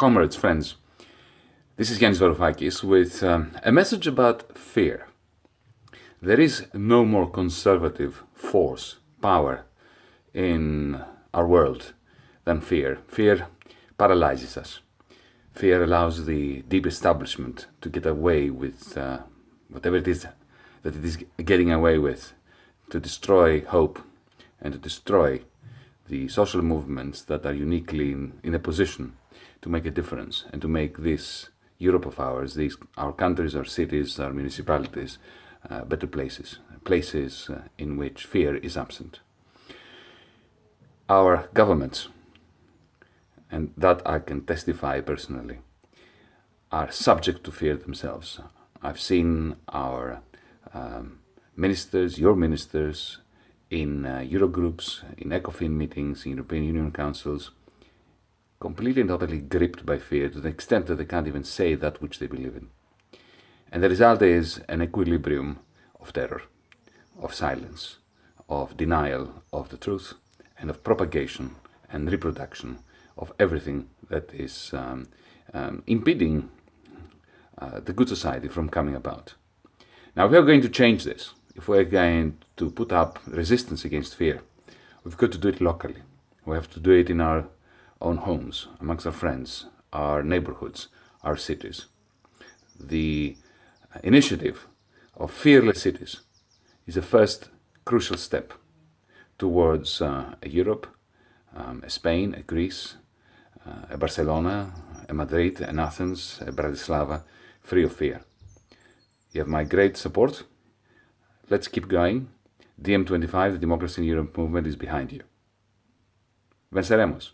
comrades, friends. This is Yanis Varoufakis with um, a message about fear. There is no more conservative force, power in our world than fear. Fear paralyzes us. Fear allows the deep establishment to get away with uh, whatever it is that it is getting away with, to destroy hope and to destroy the social movements that are uniquely in, in a position to make a difference and to make this Europe of ours, these our countries, our cities, our municipalities, uh, better places, places uh, in which fear is absent. Our governments, and that I can testify personally, are subject to fear themselves. I've seen our um, ministers, your ministers, in uh, Eurogroups, in ECOFIN meetings, in European Union councils, completely and totally gripped by fear to the extent that they can't even say that which they believe in. And the result is an equilibrium of terror, of silence, of denial of the truth, and of propagation and reproduction of everything that is um, um, impeding uh, the good society from coming about. Now, if we are going to change this if we're going to put up resistance against fear, we've got to do it locally. We have to do it in our own homes, amongst our friends, our neighborhoods, our cities. The initiative of Fearless Cities is the first crucial step towards uh, a Europe, um, a Spain, a Greece, uh, a Barcelona, a Madrid, an Athens, a Bratislava, free of fear. You have my great support Let's keep going. DiEM25, the Democracy in Europe movement is behind you. Venceremos.